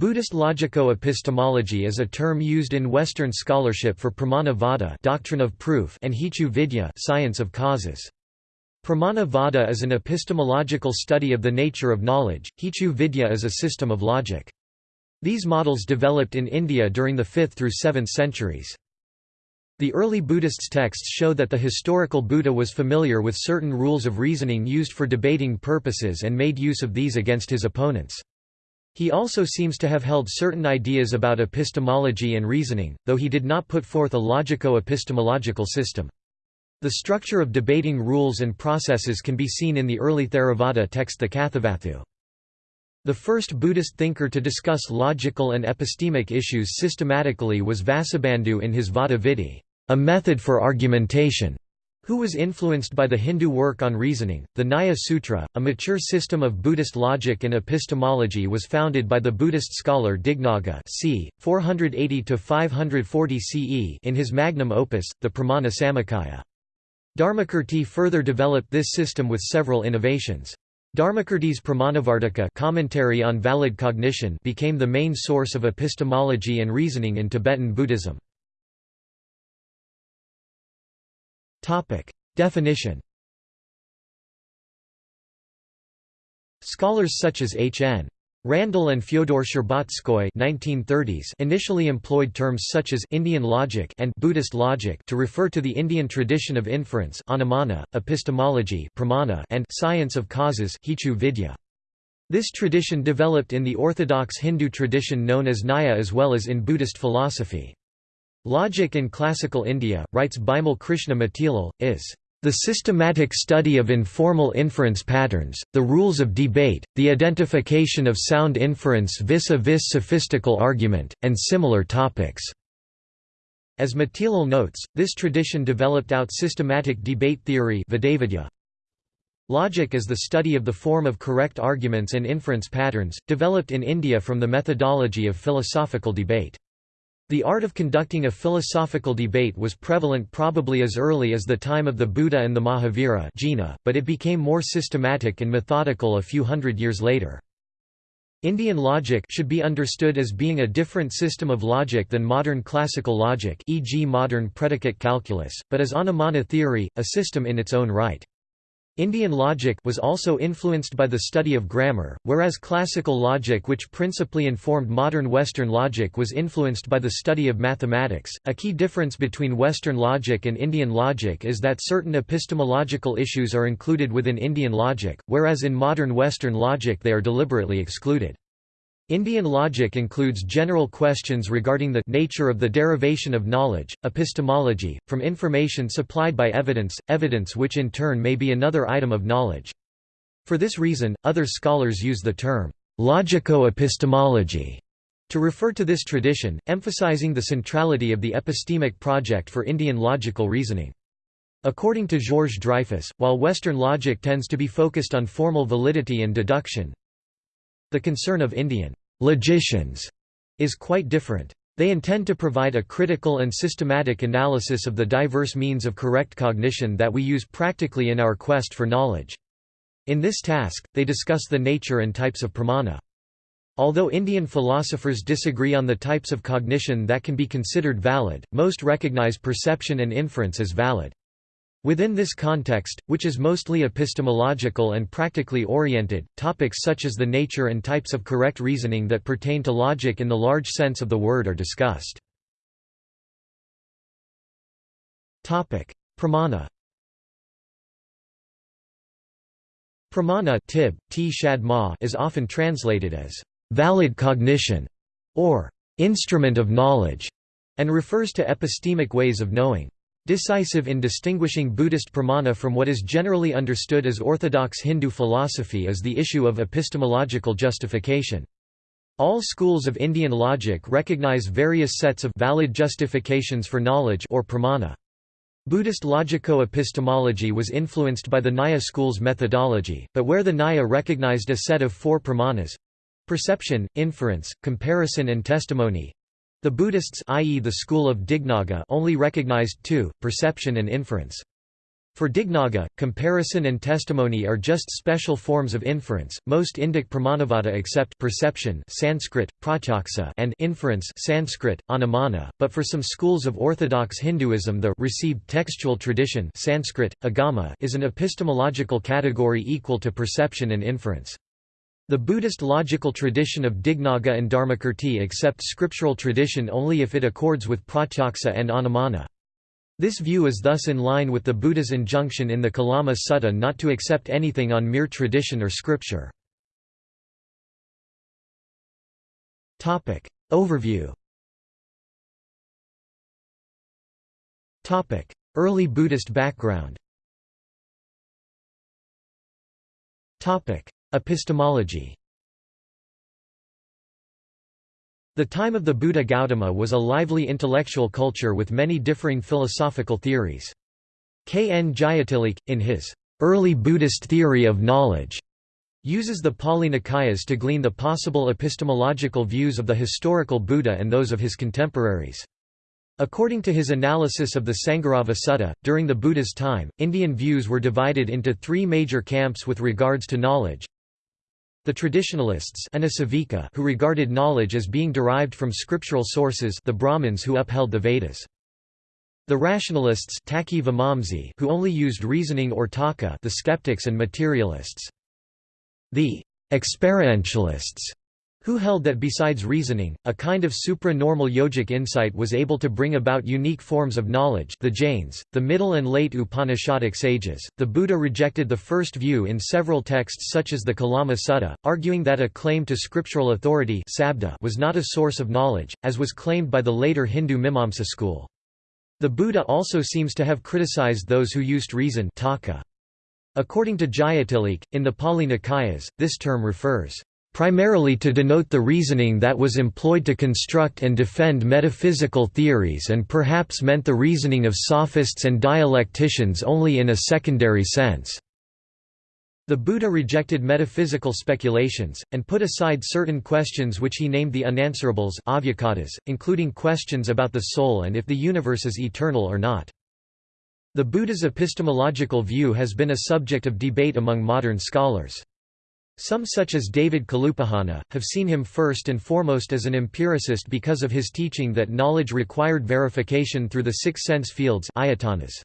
Buddhist logico-epistemology is a term used in Western scholarship for pramana vada doctrine of proof and hetu vidya science of causes. Pramana vada is an epistemological study of the nature of knowledge, hetu vidya is a system of logic. These models developed in India during the 5th through 7th centuries. The early Buddhists' texts show that the historical Buddha was familiar with certain rules of reasoning used for debating purposes and made use of these against his opponents. He also seems to have held certain ideas about epistemology and reasoning, though he did not put forth a logico-epistemological system. The structure of debating rules and processes can be seen in the early Theravada text the Kathavatthu. The first Buddhist thinker to discuss logical and epistemic issues systematically was Vasubandhu in his Vada a method for argumentation who was influenced by the Hindu work on reasoning. The Nyaya Sutra, a mature system of Buddhist logic and epistemology, was founded by the Buddhist scholar Dignaga c. 480–540 CE in his magnum opus, the Pramana Samuccaya. Dharmakirti further developed this system with several innovations. Dharmakirti's Pramanavartika commentary on valid cognition became the main source of epistemology and reasoning in Tibetan Buddhism. Topic. Definition Scholars such as H. N. Randle and Fyodor Shcherbatskoy 1930s initially employed terms such as Indian logic and Buddhist logic to refer to the Indian tradition of inference anumana, epistemology pramana, and science of causes hetu vidya. This tradition developed in the orthodox Hindu tradition known as Nyaya as well as in Buddhist philosophy. Logic in Classical India, writes Bimal Krishna Matilal, is the systematic study of informal inference patterns, the rules of debate, the identification of sound inference vis-a-vis sophistical argument, and similar topics." As Matilal notes, this tradition developed out systematic debate theory Logic is the study of the form of correct arguments and inference patterns, developed in India from the methodology of philosophical debate. The art of conducting a philosophical debate was prevalent probably as early as the time of the Buddha and the Mahavira but it became more systematic and methodical a few hundred years later. Indian logic should be understood as being a different system of logic than modern classical logic e.g. modern predicate calculus, but as Anumana theory, a system in its own right. Indian logic was also influenced by the study of grammar, whereas classical logic which principally informed modern Western logic was influenced by the study of mathematics. A key difference between Western logic and Indian logic is that certain epistemological issues are included within Indian logic, whereas in modern Western logic they are deliberately excluded. Indian logic includes general questions regarding the nature of the derivation of knowledge, epistemology, from information supplied by evidence, evidence which in turn may be another item of knowledge. For this reason, other scholars use the term logico-epistemology to refer to this tradition, emphasizing the centrality of the epistemic project for Indian logical reasoning. According to Georges Dreyfus, while Western logic tends to be focused on formal validity and deduction, the concern of Indian logicians is quite different. They intend to provide a critical and systematic analysis of the diverse means of correct cognition that we use practically in our quest for knowledge. In this task, they discuss the nature and types of pramana. Although Indian philosophers disagree on the types of cognition that can be considered valid, most recognize perception and inference as valid. Within this context, which is mostly epistemological and practically oriented, topics such as the nature and types of correct reasoning that pertain to logic in the large sense of the word are discussed. Pramana Pramana tib, t is often translated as valid cognition or instrument of knowledge, and refers to epistemic ways of knowing. Decisive in distinguishing Buddhist pramana from what is generally understood as orthodox Hindu philosophy is the issue of epistemological justification. All schools of Indian logic recognize various sets of valid justifications for knowledge or pramana. Buddhist logico-epistemology was influenced by the Nyaya school's methodology, but where the Nyaya recognized a set of four pramanas—perception, inference, comparison and testimony, the Buddhists i.e. the school of Dignaga only recognized two, perception and inference. For Dignaga, comparison and testimony are just special forms of inference. Most Indic Pramanavada accept perception Sanskrit, pratyaksa and inference Sanskrit, anumana, but for some schools of orthodox Hinduism the received textual tradition Sanskrit, agama is an epistemological category equal to perception and inference. The Buddhist logical tradition of Dignaga and Dharmakirti accept scriptural tradition only if it accords with pratyaksa and anumana. This view is thus in line with the Buddha's injunction in the Kalama Sutta not to accept anything on mere tradition or scripture. Overview. Early Buddhist background Epistemology The time of the Buddha Gautama was a lively intellectual culture with many differing philosophical theories. K. N. Jayatilleke, in his early Buddhist theory of knowledge, uses the Pali Nikayas to glean the possible epistemological views of the historical Buddha and those of his contemporaries. According to his analysis of the Sangharavada Sutta, during the Buddha's time, Indian views were divided into three major camps with regards to knowledge. The traditionalists who regarded knowledge as being derived from scriptural sources the Brahmins who upheld the Vedas. The rationalists who only used reasoning or taka the skeptics and materialists. The experientialists who held that besides reasoning, a kind of supra-normal yogic insight was able to bring about unique forms of knowledge the Jains, the middle and late Upanishadic sages. The Buddha rejected the first view in several texts such as the Kalama Sutta, arguing that a claim to scriptural authority was not a source of knowledge, as was claimed by the later Hindu Mimamsa school. The Buddha also seems to have criticized those who used reason. According to Jayatilleke, in the Pali Nikayas, this term refers primarily to denote the reasoning that was employed to construct and defend metaphysical theories and perhaps meant the reasoning of sophists and dialecticians only in a secondary sense. The Buddha rejected metaphysical speculations, and put aside certain questions which he named the unanswerables including questions about the soul and if the universe is eternal or not. The Buddha's epistemological view has been a subject of debate among modern scholars. Some such as David Kalupahana, have seen him first and foremost as an empiricist because of his teaching that knowledge required verification through the six sense fields ayatanas.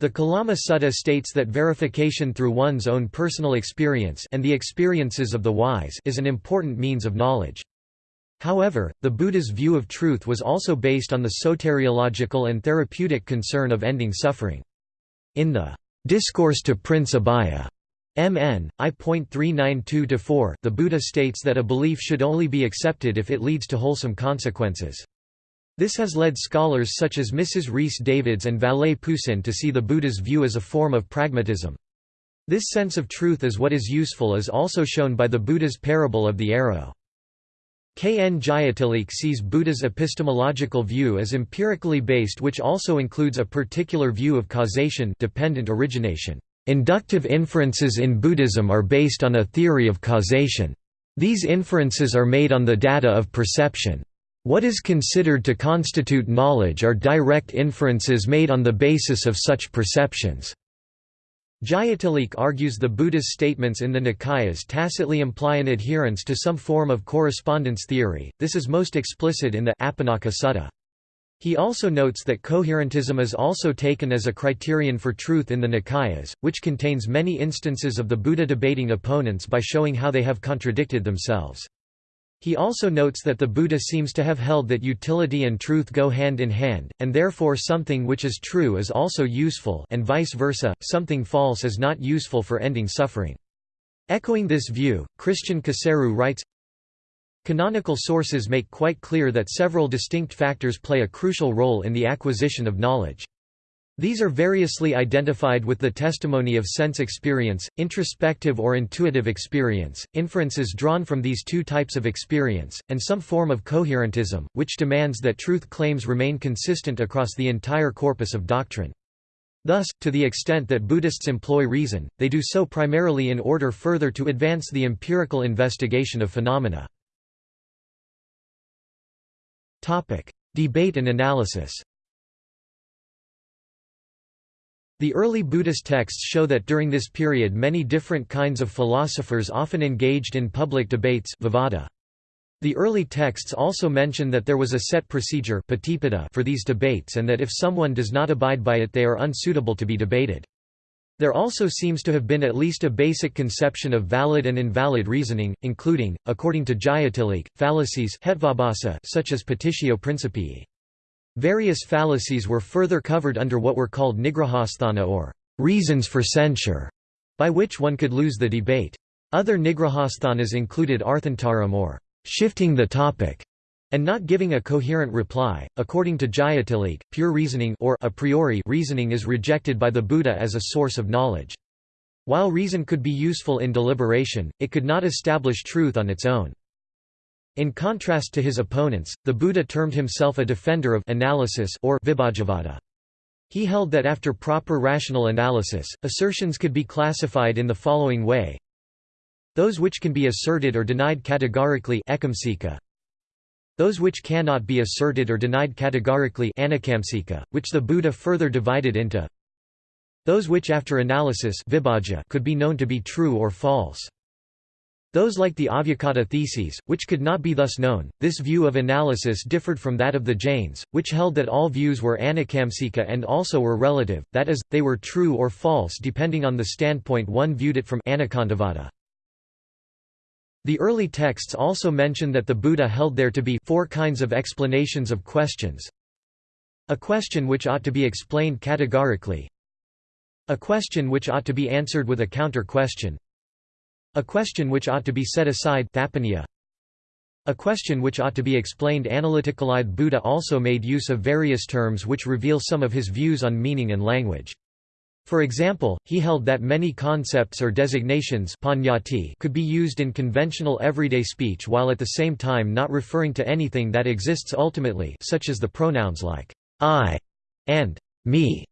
The Kalama Sutta states that verification through one's own personal experience and the experiences of the wise is an important means of knowledge. However, the Buddha's view of truth was also based on the soteriological and therapeutic concern of ending suffering. In the Discourse to Prince Abhaya, MN, I.392-4 the Buddha states that a belief should only be accepted if it leads to wholesome consequences. This has led scholars such as Mrs. Rhys Davids and Vallée Poussin to see the Buddha's view as a form of pragmatism. This sense of truth as what is useful is also shown by the Buddha's parable of the arrow. K. N. Jayatilleke sees Buddha's epistemological view as empirically based which also includes a particular view of causation dependent origination. Inductive inferences in Buddhism are based on a theory of causation. These inferences are made on the data of perception. What is considered to constitute knowledge are direct inferences made on the basis of such perceptions. Jayatilleke argues the Buddha's statements in the Nikayas tacitly imply an adherence to some form of correspondence theory, this is most explicit in the Apannaka Sutta. He also notes that coherentism is also taken as a criterion for truth in the Nikayas, which contains many instances of the Buddha debating opponents by showing how they have contradicted themselves. He also notes that the Buddha seems to have held that utility and truth go hand in hand, and therefore something which is true is also useful and vice versa, something false is not useful for ending suffering. Echoing this view, Christian Coseru writes, Canonical sources make quite clear that several distinct factors play a crucial role in the acquisition of knowledge. These are variously identified with the testimony of sense experience, introspective or intuitive experience, inferences drawn from these two types of experience, and some form of coherentism, which demands that truth claims remain consistent across the entire corpus of doctrine. Thus, to the extent that Buddhists employ reason, they do so primarily in order further to advance the empirical investigation of phenomena. Topic: Debate and analysis. The early Buddhist texts show that during this period many different kinds of philosophers often engaged in public debates vivada. The early texts also mention that there was a set procedure for these debates and that if someone does not abide by it they are unsuitable to be debated. There also seems to have been at least a basic conception of valid and invalid reasoning, including, according to Jayatilleke, fallacies such as petitio principii. Various fallacies were further covered under what were called nigrahasthana or reasons for censure, by which one could lose the debate. Other nigrahasthanas included arthantaram or shifting the topic, and not giving a coherent reply. According to Jayatilleke, pure reasoning or a priori reasoning is rejected by the Buddha as a source of knowledge. While reason could be useful in deliberation, it could not establish truth on its own. In contrast to his opponents, the Buddha termed himself a defender of analysis or vibhajavada. He held that after proper rational analysis, assertions could be classified in the following way those which can be asserted or denied categorically those which cannot be asserted or denied categorically which the Buddha further divided into those which after analysis could be known to be true or false. Those like the Avyakata theses, which could not be thus known. This view of analysis differed from that of the Jains, which held that all views were anekamsika and also were relative, that is, they were true or false depending on the standpoint one viewed it from anekantavada. The early texts also mention that the Buddha held there to be four kinds of explanations of questions. A question which ought to be explained categorically. A question which ought to be answered with a counter-question. A question which ought to be set aside A question which ought to be explained analytically. Buddha also made use of various terms which reveal some of his views on meaning and language. For example, he held that many concepts or designations could be used in conventional everyday speech while at the same time not referring to anything that exists ultimately such as the pronouns like I and me.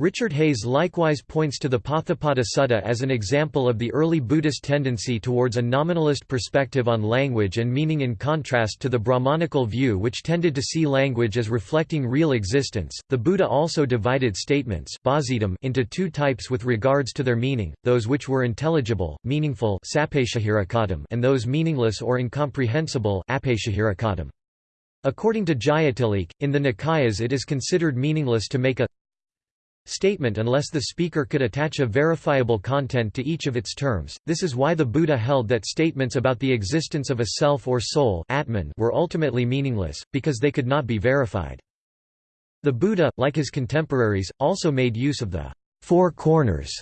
Richard Hayes likewise points to the Potthapada Sutta as an example of the early Buddhist tendency towards a nominalist perspective on language and meaning in contrast to the Brahmanical view which tended to see language as reflecting real existence. The Buddha also divided statements into two types with regards to their meaning, those which were intelligible, meaningful and those meaningless or incomprehensible According to Jayatilleke, in the Nikayas it is considered meaningless to make a statement unless the speaker could attach a verifiable content to each of its terms. This is why the Buddha held that statements about the existence of a self or soul Atman were ultimately meaningless, because they could not be verified. The Buddha, like his contemporaries, also made use of the four corners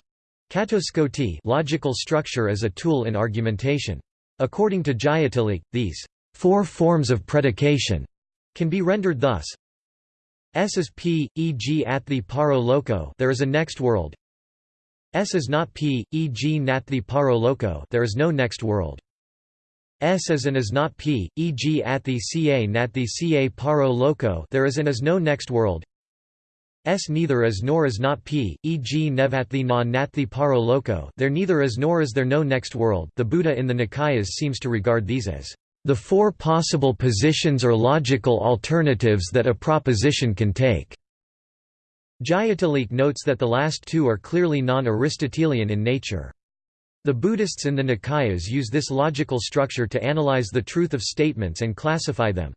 catuskoti logical structure as a tool in argumentation. According to Jayatilleke, these four forms of predication can be rendered thus S is P, e.g. atthi paro loko there is a next world. S is not P, e.g. natthi paro loko there is no next world. S is and is not P, e.g. at the ca nat the ca paro loco there is and is no next world. S neither is nor is not P, e.g. nev atthi na natthi paro loko there neither is nor is there no next world. The Buddha in the Nikayas seems to regard these as the four possible positions or logical alternatives that a proposition can take. Jayatilleke notes that the last two are clearly non-Aristotelian in nature. The Buddhists in the Nikayas use this logical structure to analyze the truth of statements and classify them.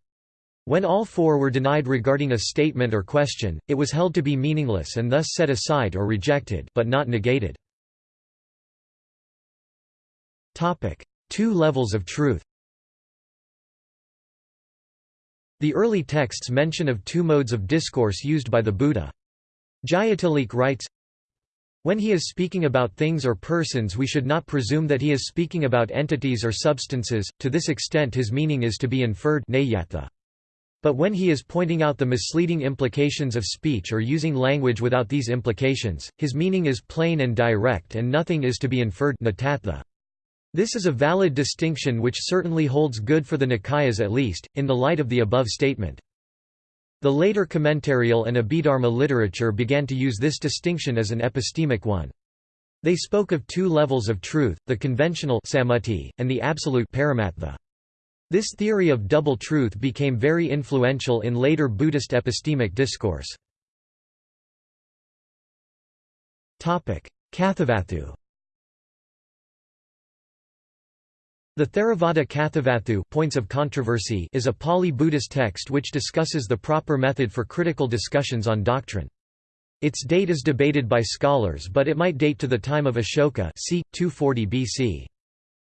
When all four were denied regarding a statement or question, it was held to be meaningless and thus set aside or rejected but not negated. Two levels of truth The early texts mention of two modes of discourse used by the Buddha. Jayatilleke writes, when he is speaking about things or persons we should not presume that he is speaking about entities or substances, to this extent his meaning is to be inferred but when he is pointing out the misleading implications of speech or using language without these implications, his meaning is plain and direct and nothing is to be inferred this is a valid distinction which certainly holds good for the Nikayas at least, in the light of the above statement. The later commentarial and Abhidharma literature began to use this distinction as an epistemic one. They spoke of two levels of truth, the conventional and the absolute paramattha. This theory of double truth became very influential in later Buddhist epistemic discourse. Kathavatthu The Theravada Kathavatthu points of controversy is a Pali Buddhist text which discusses the proper method for critical discussions on doctrine. Its date is debated by scholars but it might date to the time of Ashoka c. 240 BC.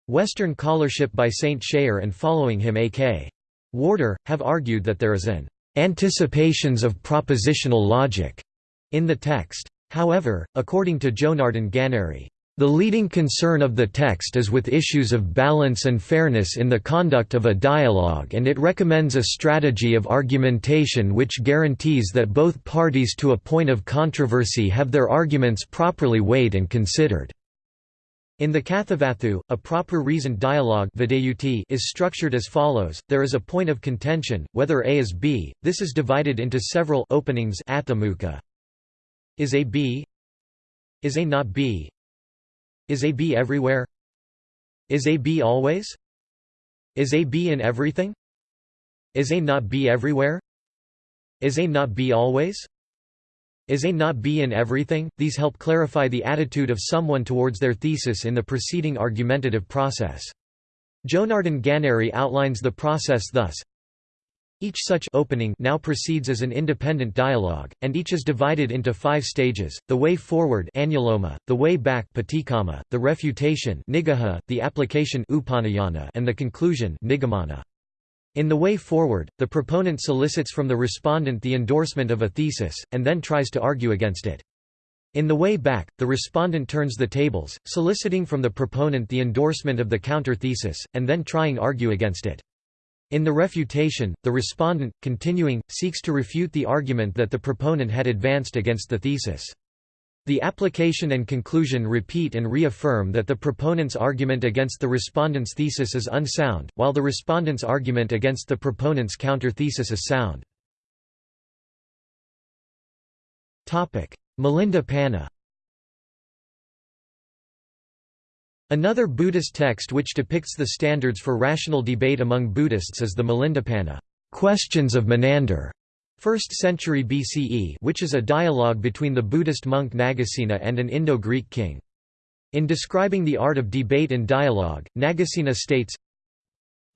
Western scholarship by St. Schayer and following him A.K. Warder, have argued that there is an anticipations of propositional logic in the text. However, according to Jonardon Ganeri, the leading concern of the text is with issues of balance and fairness in the conduct of a dialogue and it recommends a strategy of argumentation which guarantees that both parties to a point of controversy have their arguments properly weighed and considered. In the Kathavatthu, a proper reasoned dialogue is structured as follows, there is a point of contention, whether A is B, this is divided into several openings Is A B? Is A not B? Is A everywhere? Is A always? Is A in everything? Is A not B everywhere? Is A not B always? Is A not B in everything? These help clarify the attitude of someone towards their thesis in the preceding argumentative process. Jonardon Ganeri outlines the process thus each such opening now proceeds as an independent dialogue, and each is divided into five stages, the way forward anuloma, the way back patikamma, the refutation nigaha, the application upanayana, and the conclusion nigamana. In the way forward, the proponent solicits from the respondent the endorsement of a thesis, and then tries to argue against it. In the way back, the respondent turns the tables, soliciting from the proponent the endorsement of the counter-thesis, and then trying to argue against it. In the refutation, the respondent, continuing, seeks to refute the argument that the proponent had advanced against the thesis. The application and conclusion repeat and reaffirm that the proponent's argument against the respondent's thesis is unsound, while the respondent's argument against the proponent's counter-thesis is sound. Milinda Panha Another Buddhist text which depicts the standards for rational debate among Buddhists is the Milindapanha Questions of Menander, 1st century BCE which is a dialogue between the Buddhist monk Nagasena and an Indo-Greek king. In describing the art of debate and dialogue, Nagasena states,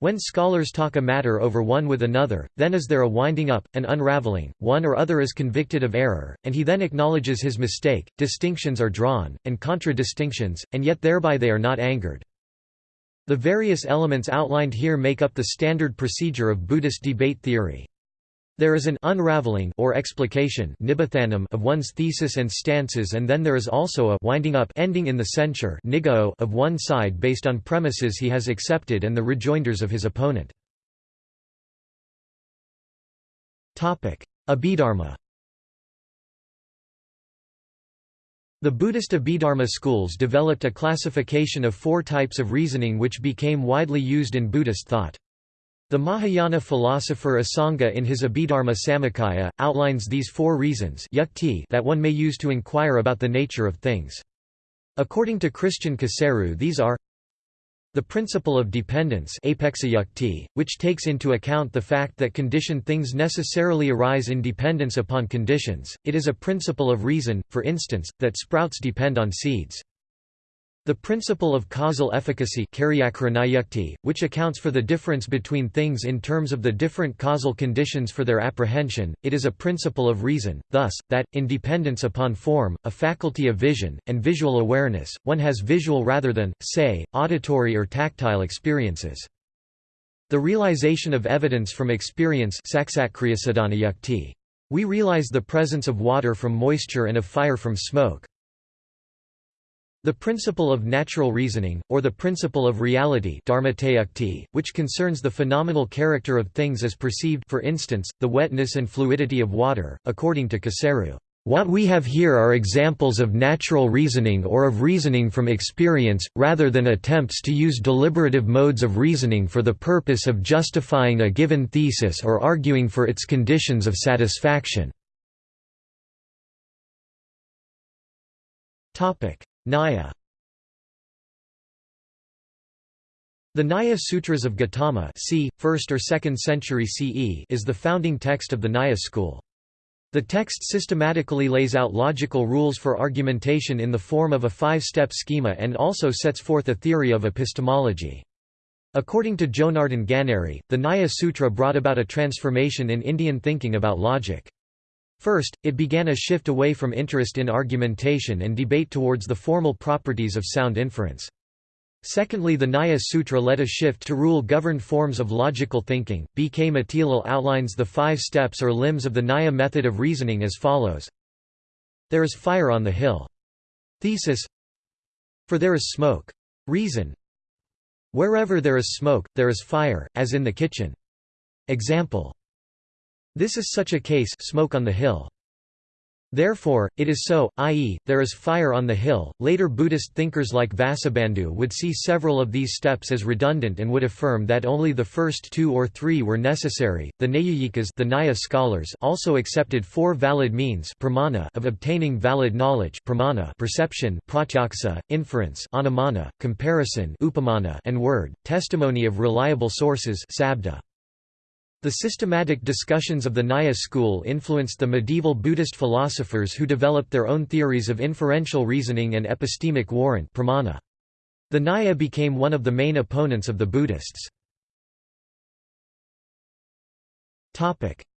when scholars talk a matter over one with another, then is there a winding up, an unraveling, one or other is convicted of error, and he then acknowledges his mistake, distinctions are drawn, and contradistinctions, and yet thereby they are not angered. The various elements outlined here make up the standard procedure of Buddhist debate theory. There is an unraveling or explication of one's thesis and stances and then there is also a winding up ending in the censure of one side based on premises he has accepted and the rejoinders of his opponent. Abhidharma The Buddhist Abhidharma schools developed a classification of four types of reasoning which became widely used in Buddhist thought. The Mahayana philosopher Asanga in his Abhidharma Samuccaya, outlines these four reasons that one may use to inquire about the nature of things. According to Christian Coseru these are the principle of dependence which takes into account the fact that conditioned things necessarily arise in dependence upon conditions, it is a principle of reason, for instance, that sprouts depend on seeds. The principle of causal efficacy which accounts for the difference between things in terms of the different causal conditions for their apprehension, it is a principle of reason, thus, that, in dependence upon form, a faculty of vision, and visual awareness, one has visual rather than, say, auditory or tactile experiences. The realization of evidence from experience We realize the presence of water from moisture and of fire from smoke. The principle of natural reasoning, or the principle of reality which concerns the phenomenal character of things as perceived for instance, the wetness and fluidity of water, according to Coseru. What we have here are examples of natural reasoning or of reasoning from experience, rather than attempts to use deliberative modes of reasoning for the purpose of justifying a given thesis or arguing for its conditions of satisfaction. Nyaya The Nyaya Sutras of Gautama c. 1st or 2nd century CE is the founding text of the Nyaya school. The text systematically lays out logical rules for argumentation in the form of a five-step schema and also sets forth a theory of epistemology. According to Jonardon Ganeri, the Nyaya Sutra brought about a transformation in Indian thinking about logic. First, it began a shift away from interest in argumentation and debate towards the formal properties of sound inference. Secondly the Nyaya Sutra led a shift to rule-governed forms of logical thinking. B. K. Matilal outlines the five steps or limbs of the Nyaya method of reasoning as follows. There is fire on the hill. Thesis For there is smoke. Reason Wherever there is smoke, there is fire, as in the kitchen. Example This is such a case smoke on the hill. Therefore, it is so, i.e., there is fire on the hill. Later Buddhist thinkers like Vasubandhu would see several of these steps as redundant and would affirm that only the first two or three were necessary. The Naiyayikas, the Nyaya scholars, also accepted four valid means pramana of obtaining valid knowledge, pramana perception, pratyaksa, inference, anumana, comparison, upamana, and word, testimony of reliable sources, sabda. The systematic discussions of the Nyaya school influenced the medieval Buddhist philosophers who developed their own theories of inferential reasoning and epistemic warrant pramana. The Nyaya became one of the main opponents of the Buddhists.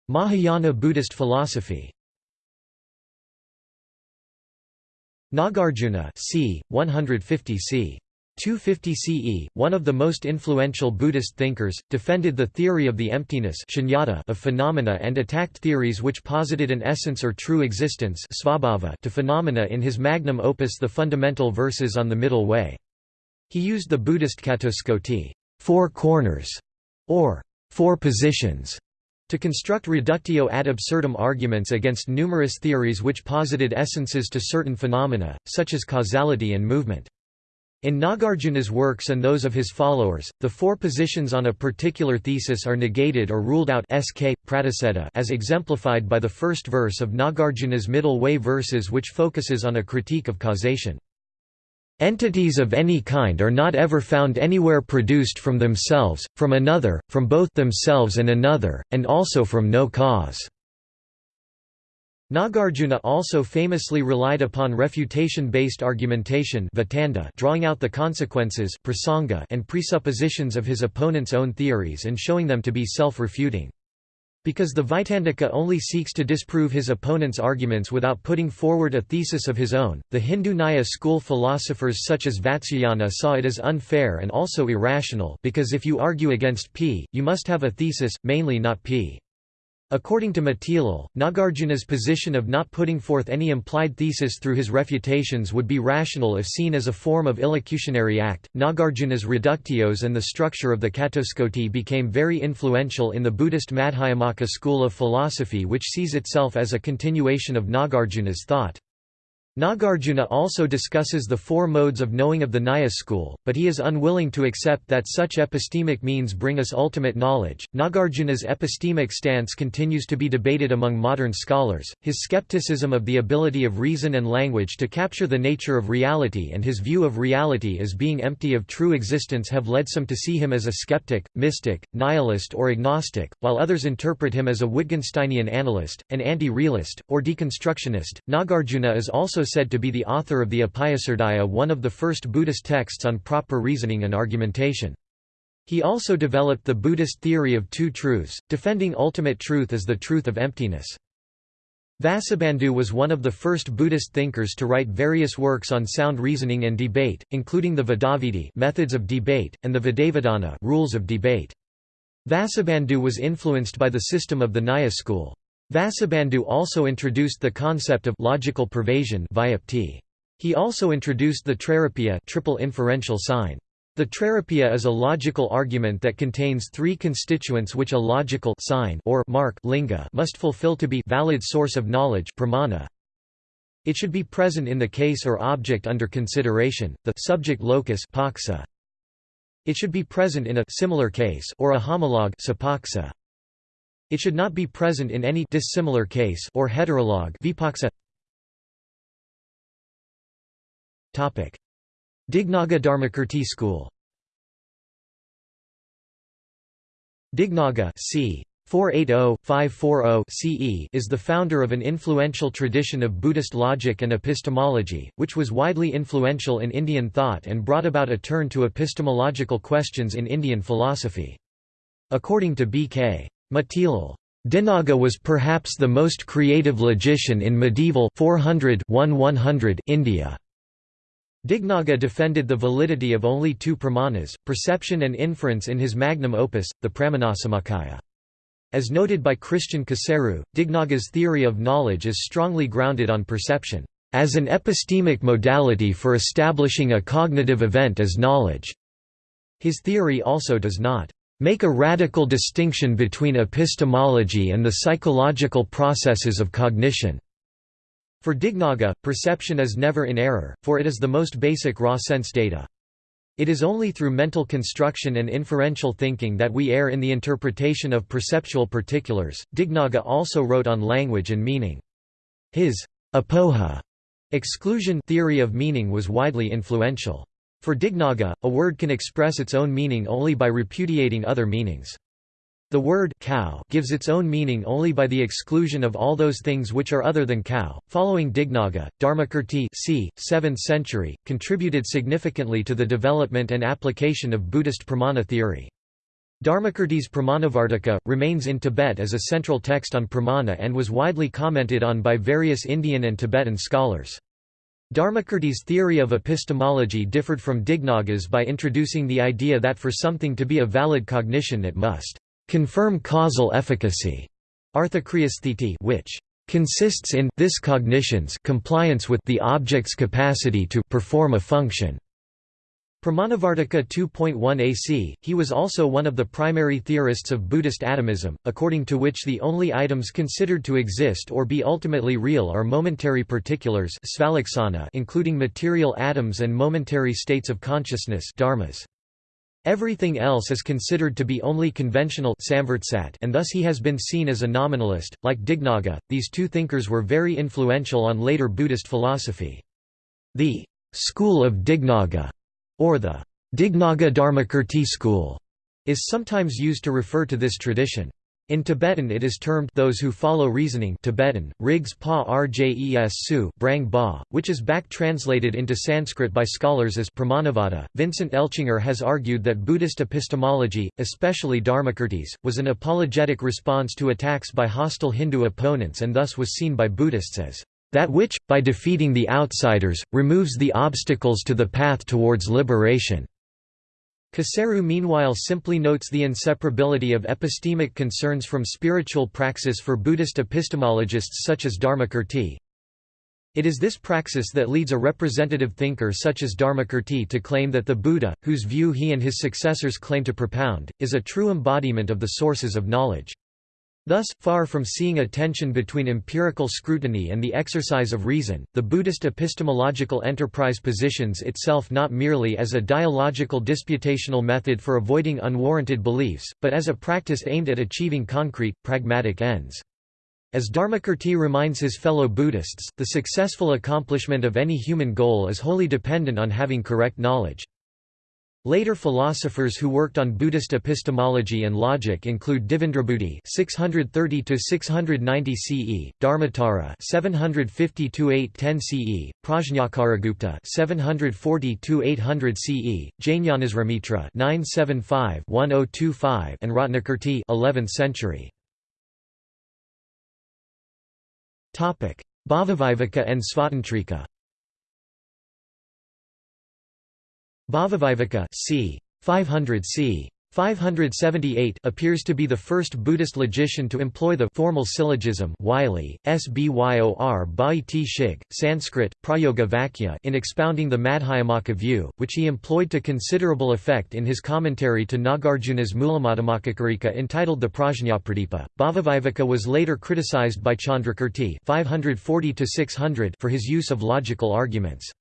Mahayana Buddhist philosophy Nagarjuna c. 150 c. 250 CE, one of the most influential Buddhist thinkers, defended the theory of the emptiness of phenomena and attacked theories which posited an essence or true existence to phenomena in his magnum opus The Fundamental Verses on the Middle Way. He used the Buddhist catuskoti four corners", or four positions, to construct reductio ad absurdum arguments against numerous theories which posited essences to certain phenomena, such as causality and movement. In Nagarjuna's works and those of his followers, the four positions on a particular thesis are negated or ruled out sk, as exemplified by the first verse of Nagarjuna's middle way verses which focuses on a critique of causation. Entities of any kind are not ever found anywhere produced from themselves, from another, from both themselves and another, and also from no cause. Nagarjuna also famously relied upon refutation-based argumentation drawing out the consequences and presuppositions of his opponent's own theories and showing them to be self-refuting. Because the Vaitandika only seeks to disprove his opponent's arguments without putting forward a thesis of his own, the Hindu Nyaya school philosophers such as Vatsyayana saw it as unfair and also irrational because if you argue against P, you must have a thesis, mainly not P. According to Matilal, Nagarjuna's position of not putting forth any implied thesis through his refutations would be rational if seen as a form of illocutionary act. Nagarjuna's reductios and the structure of the Catuskoti became very influential in the Buddhist Madhyamaka school of philosophy, which sees itself as a continuation of Nagarjuna's thought. Nagarjuna also discusses the four modes of knowing of the Nyaya school, but he is unwilling to accept that such epistemic means bring us ultimate knowledge. Nagarjuna's epistemic stance continues to be debated among modern scholars. His skepticism of the ability of reason and language to capture the nature of reality and his view of reality as being empty of true existence have led some to see him as a skeptic, mystic, nihilist, or agnostic, while others interpret him as a Wittgensteinian analyst, an anti-realist, or deconstructionist. Nagarjuna is also said to be the author of the Upayahrdaya one of the first Buddhist texts on proper reasoning and argumentation. He also developed the Buddhist theory of two truths, defending ultimate truth as the truth of emptiness. Vasubandhu was one of the first Buddhist thinkers to write various works on sound reasoning and debate, including the Vadavidhi methods of debate, and the Vadavidhana rules of debate. Vasubandhu was influenced by the system of the Nyaya school. Vasubandhu also introduced the concept of logical pervasion He also introduced the Trairupya triple inferential sign. The Trairupya is a logical argument that contains three constituents which a logical sign or mark linga must fulfill to be valid source of knowledge pramana. It should be present in the case or object under consideration, the subject locus paksa. It should be present in a similar case or a homologue sapaksa. It should not be present in any dissimilar case or heterolog vipaksa. Topic: Dignaga Dharmakirti School. Dignaga c. 480-540 CE is the founder of an influential tradition of Buddhist logic and epistemology, which was widely influential in Indian thought and brought about a turn to epistemological questions in Indian philosophy. According to B.K. Matilal, Dignaga was perhaps the most creative logician in medieval 400 India. Dignaga defended the validity of only two pramanas, perception and inference in his magnum opus, the Pramanasamuccaya. As noted by Christian Coseru, Dignaga's theory of knowledge is strongly grounded on perception, as an epistemic modality for establishing a cognitive event as knowledge. His theory also does not make a radical distinction between epistemology and the psychological processes of cognition. For Dignaga, perception is never in error, for it is the most basic raw sense data. It is only through mental construction and inferential thinking that we err in the interpretation of perceptual particulars. Dignaga also wrote on language and meaning. His apoha exclusion theory of meaning was widely influential. For Dignaga, a word can express its own meaning only by repudiating other meanings. The word cow gives its own meaning only by the exclusion of all those things which are other than cow. Following Dignaga, Dharmakirti c. 7th century, contributed significantly to the development and application of Buddhist pramana theory. Dharmakirti's Pramanavartika, remains in Tibet as a central text on pramana and was widely commented on by various Indian and Tibetan scholars. Dharmakirti's theory of epistemology differed from Dignaga's by introducing the idea that for something to be a valid cognition it must confirm causal efficacy, which consists in this cognition's compliance with the object's capacity to perform a function. Pramanavartika 2.1 AC, he was also one of the primary theorists of Buddhist atomism, according to which the only items considered to exist or be ultimately real are momentary particulars including material atoms and momentary states of consciousness dharmas. Everything else is considered to be only conventional and thus he has been seen as a nominalist. Like Dignaga, these two thinkers were very influential on later Buddhist philosophy. The school of Dignaga, or the Dignaga Dharmakirti school, is sometimes used to refer to this tradition. In Tibetan it is termed those who follow reasoning Tibetan, Rigs Pa Rjes Su Brang ba, which is back translated into Sanskrit by scholars as Pramanavada. Vincent Eltschinger has argued that Buddhist epistemology, especially Dharmakirti's, was an apologetic response to attacks by hostile Hindu opponents and thus was seen by Buddhists as that which, by defeating the outsiders, removes the obstacles to the path towards liberation. Coseru meanwhile simply notes the inseparability of epistemic concerns from spiritual praxis for Buddhist epistemologists such as Dharmakirti. It is this praxis that leads a representative thinker such as Dharmakirti to claim that the Buddha, whose view he and his successors claim to propound, is a true embodiment of the sources of knowledge. Thus, far from seeing a tension between empirical scrutiny and the exercise of reason, the Buddhist epistemological enterprise positions itself not merely as a dialogical disputational method for avoiding unwarranted beliefs, but as a practice aimed at achieving concrete, pragmatic ends. As Dharmakirti reminds his fellow Buddhists, the successful accomplishment of any human goal is wholly dependent on having correct knowledge. Later philosophers who worked on Buddhist epistemology and logic include Devendrabuddhi (630–690 CE), Dharmottara (750–810 CE), Prajnakaragupta (740–800 CE), Jnanasrimitra (975–1025), and Ratnakirti (11th century). Topic: and Svatantrika. Bhavaviveka c. 500 c. 578 appears to be the first Buddhist logician to employ the formal syllogism Wylie, Sbyor Bhaiti Shig, Sanskrit, Prayoga Vakya in expounding the Madhyamaka view, which he employed to considerable effect in his commentary to Nagarjuna's Mulamadhyamakakarika entitled the Prajnapradipa. Bhavaviveka was later criticized by Chandrakirti 540 for his use of logical arguments.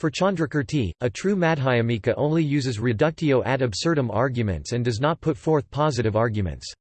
For Chandrakirti, a true Madhyamika only uses reductio ad absurdum arguments and does not put forth positive arguments.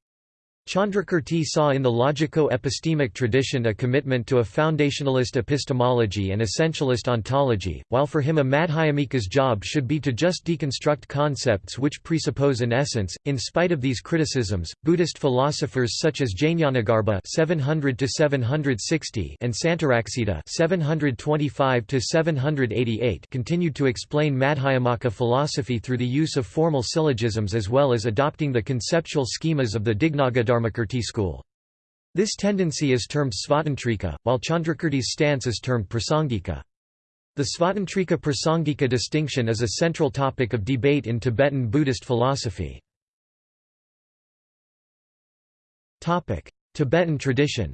Chandrakirti saw in the logico-epistemic tradition a commitment to a foundationalist epistemology and essentialist ontology, while for him a Madhyamika's job should be to just deconstruct concepts which presuppose an essence. In spite of these criticisms, Buddhist philosophers such as Jnanagarbha (700–760) and Santaraksita (725–788) continued to explain Madhyamaka philosophy through the use of formal syllogisms as well as adopting the conceptual schemas of the Dignaga Dharmakirti school. This tendency is termed Svatantrika, while Chandrakirti's stance is termed Prasangika. The Svatantrika Prasangika distinction is a central topic of debate in Tibetan Buddhist philosophy. Tibetan tradition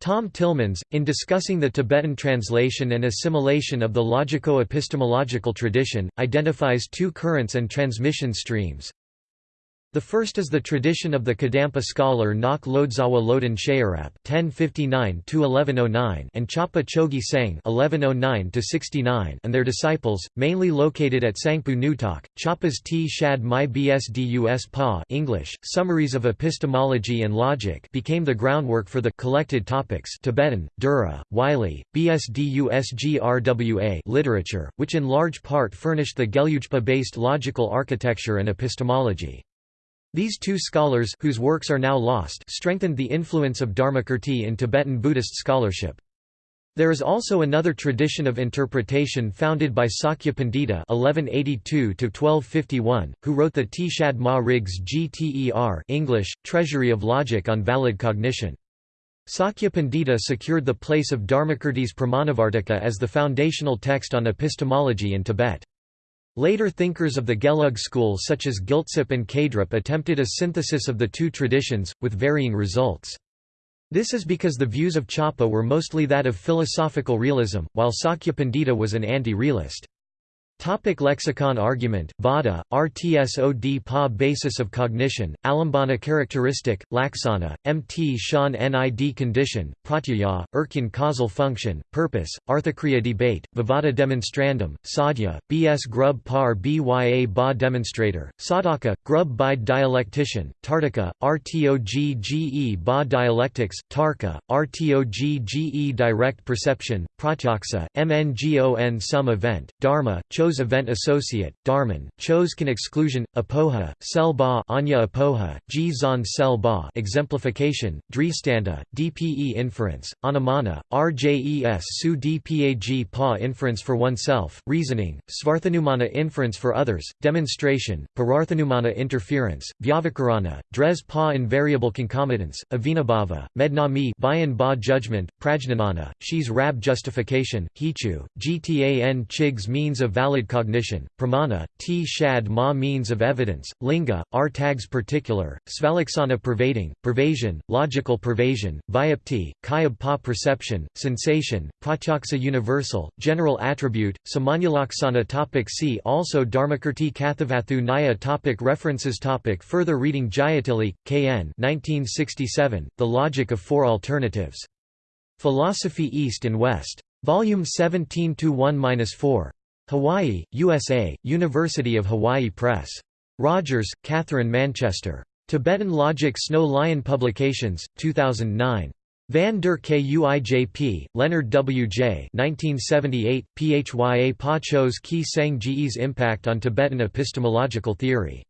Tom Tillemans, in discussing the Tibetan translation and assimilation of the logico-epistemological tradition, identifies two currents and transmission streams. The first is the tradition of the Kadampa scholar Ngok Lotsawa Loden Sherab (1059–1109) and Chapa Chokyi Senge (1109–69) and their disciples, mainly located at Sangpu Neutok. Chapa's T. Shad My Bsdus Pa (English: Summaries of Epistemology and Logic) became the groundwork for the collected topics Tibetan, Dura, Wylie, BSDUSGRWA literature, which in large part furnished the Gelugpa-based logical architecture and epistemology. These two scholars whose works are now lost strengthened the influence of Dharmakirti in Tibetan Buddhist scholarship. There is also another tradition of interpretation founded by Sakya Pandita (1182–1251), who wrote the Tshad Ma Rigs Gter English Treasury of Logic on Valid Cognition. Sakya Pandita secured the place of Dharmakirti's Pramanavartika as the foundational text on epistemology in Tibet. Later thinkers of the Gelug school such as Gyaltsab and Khedrup attempted a synthesis of the two traditions, with varying results. This is because the views of Chapa were mostly that of philosophical realism, while Sakya Pandita was an anti-realist. Topic lexicon argument, Vada, RTSOD Pa basis of cognition, Alambana characteristic, Laksana, MT Shan Nid condition, Pratyaya, Urkyan causal function, purpose, Arthakriya debate, Vivada demonstrandum, Sadhya, BS Grub Par Bya Ba demonstrator, sadaka, Grub Bide dialectician, Tartaka, RTOGGE Ba dialectics, Tarka, RTOGGE direct perception, Pratyaksa, MNGON sum event, Dharma, Event associate, Dharman, Chose can exclusion, Apoha, Sel Ba Anya Apoha, G Zon Sel Ba exemplification, Dristanda, DPE inference, Anumana, RJES Su Dpag Pa inference for oneself, reasoning, Svarthanumana inference for others, demonstration, Pararthanumana interference, Vyavakarana, Dres Pa invariable concomitance, Avinabhava, Mednami Bayan Ba judgment, Prajnanana, Shi's Rab justification, Hetu, Gtan Chigs means of valid cognition, pramana, t shad ma means of evidence, linga, r tags particular, svalaksana pervading, pervasion, logical pervasion, vyapti, kayab pa perception, sensation, pratyaksa universal, general attribute, samanyalaksana topic See also Dharmakirti Kathavatthu Nyaya topic References topic Further reading Jayatilleke, K.N. 1967, The Logic of Four Alternatives. Philosophy East and West. Volume 17 1-4. Hawaii, USA, University of Hawaii Press. Rogers, Katherine Manchester. Tibetan Logic Snow Lion Publications, 2009. Van der Kuijp, Leonard W. J. 1978, Phya Pa Chos Ki Sang Impact on Tibetan Epistemological Theory.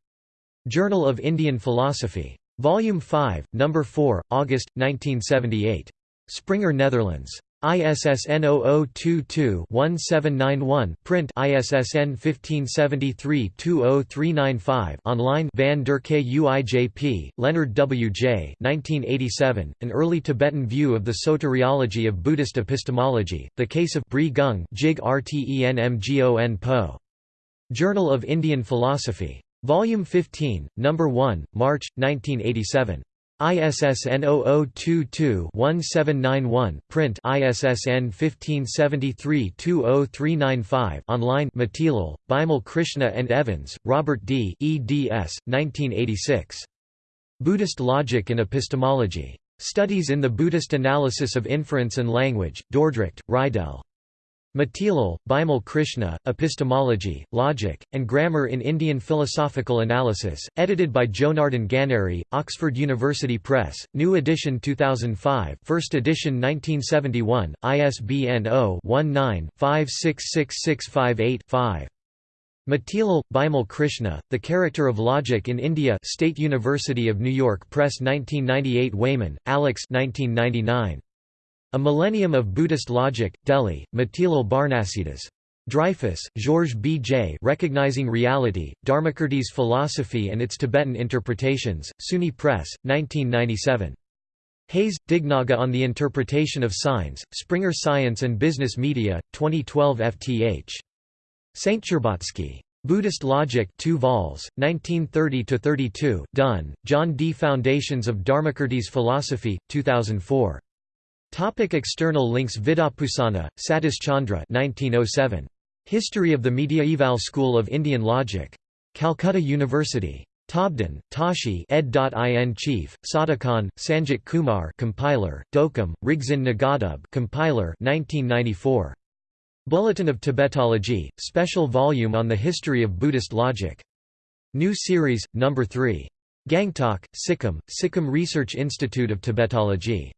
Journal of Indian Philosophy. Volume 5, No. 4, August, 1978. Springer Netherlands. ISSN 0022-1791 print ISSN 1573-20395 online Van der Kuijp, Leonard W. J. 1987, An Early Tibetan View of the Soteriology of Buddhist Epistemology, The Case of Bri Gung Jig Rtenmgon Po. Journal of Indian Philosophy. Volume 15, No. 1, March, 1987. ISSN 0022-1791 print ISSN 1573-20395 online Matilal, Bimal Krishna and Evans, Robert D. eds. 1986. Buddhist Logic and Epistemology. Studies in the Buddhist Analysis of Inference and Language, Dordrecht, Reidel. Matilal, Bimal Krishna, Epistemology, Logic, and Grammar in Indian Philosophical Analysis, edited by Jonardon Ganeri, Oxford University Press, New edition 2005 First edition 1971, ISBN 0-19-566658-5. Matilal, Bimal Krishna, The Character of Logic in India State University of New York Press 1998 Wayman, Alex 1999. A Millennium of Buddhist Logic, Delhi, Motilal Banarsidass. Dreyfus, Georges B. J. Recognizing Reality, Dharmakirti's Philosophy and its Tibetan Interpretations, SUNY Press, 1997. Hayes, Dignaga on the Interpretation of Signs, Springer Science and Business Media, 2012 FTH. Stcherbatsky. Buddhist Logic 2 vols, 1930–32, Dunne, John D. Foundations of Dharmakirti's Philosophy, 2004. Topic external links Vidyabhusana, Satish Chandra 1907. History of the Mediaeval School of Indian Logic. Calcutta University. Tobden, Tashi ed.in Chief, Sadhukhan, Sanjit Kumar compiler, Dokam, Rigzin Nagadub compiler 1994. Bulletin of Tibetology, special volume on the history of Buddhist logic. New series, number 3. Gangtok, Sikkim, Sikkim Research Institute of Tibetology.